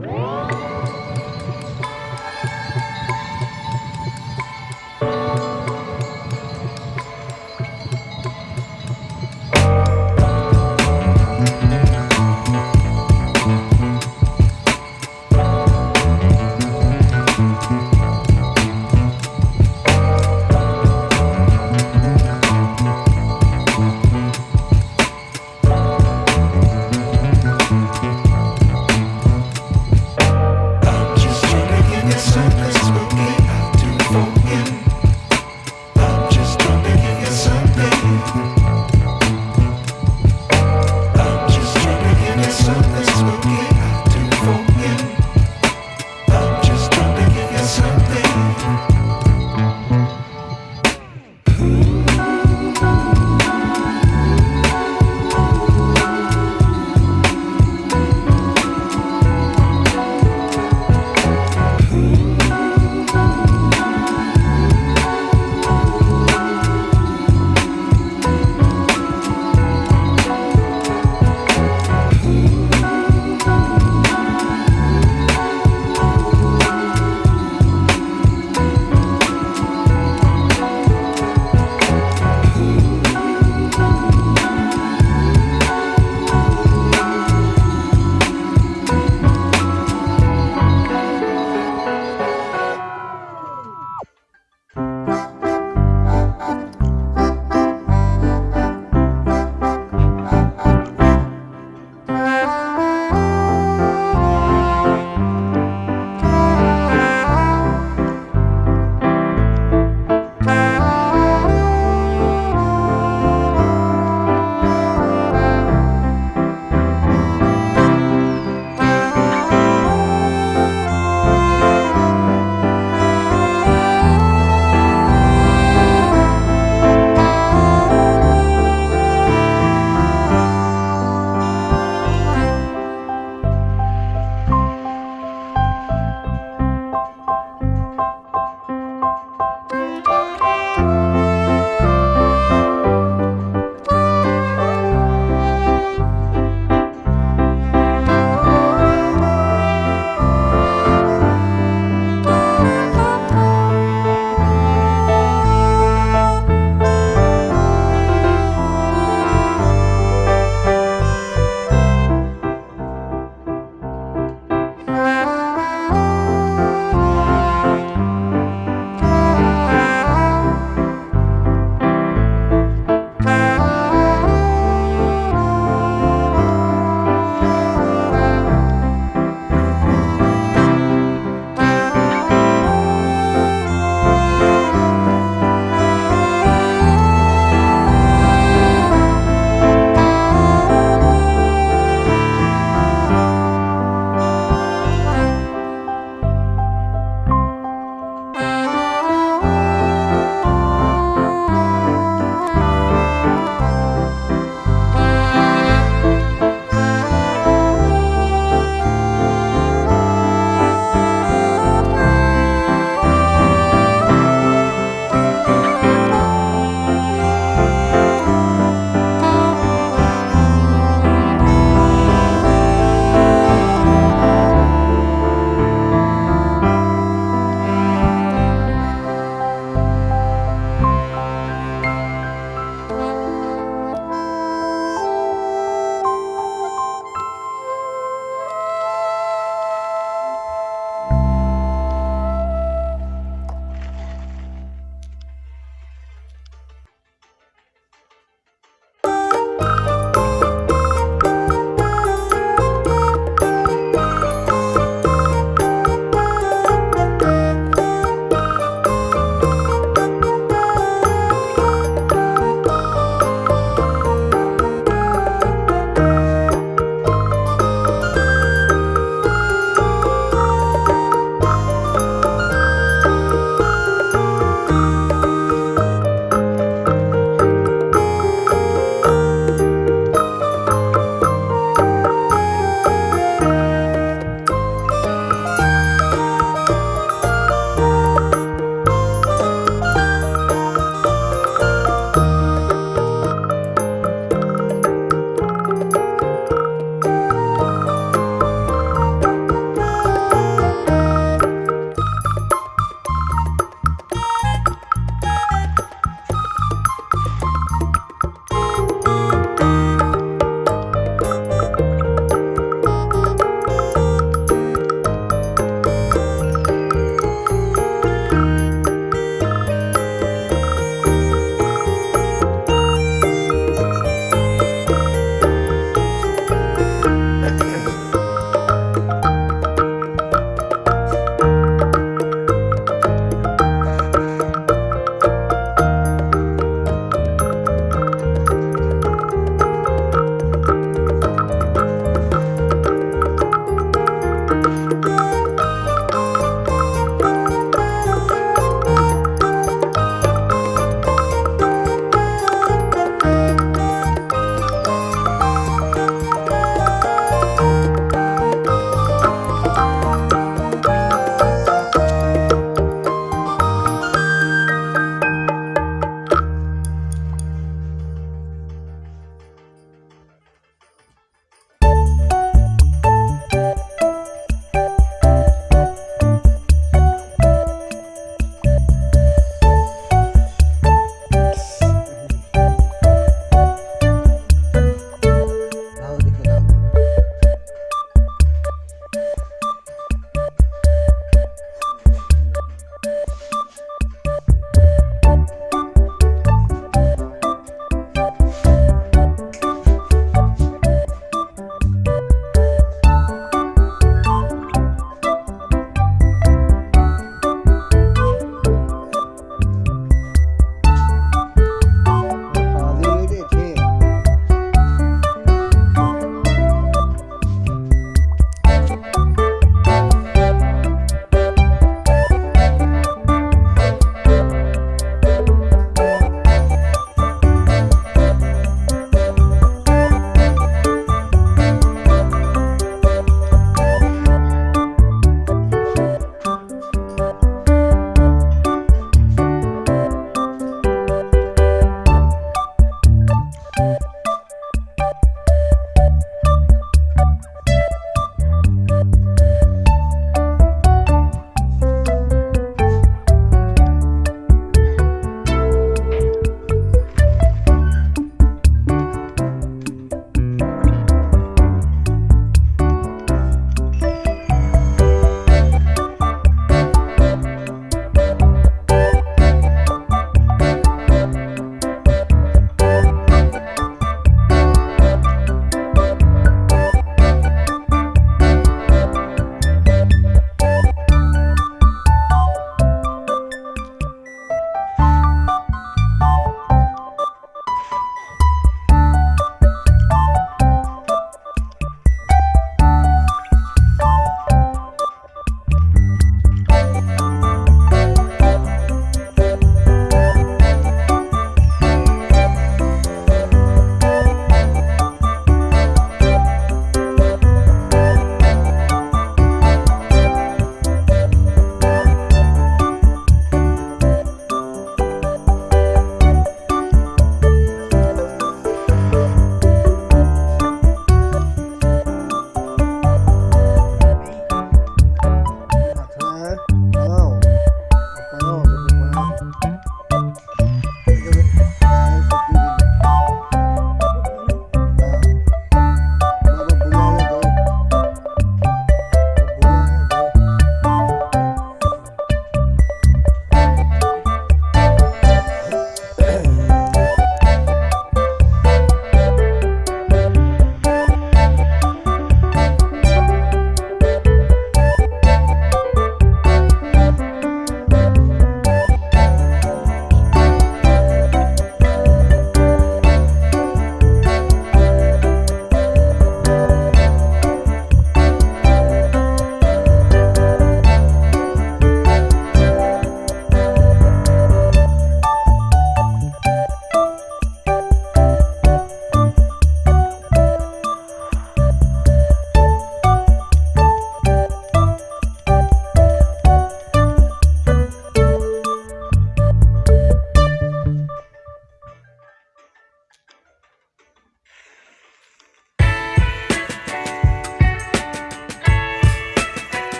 Música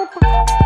Opa.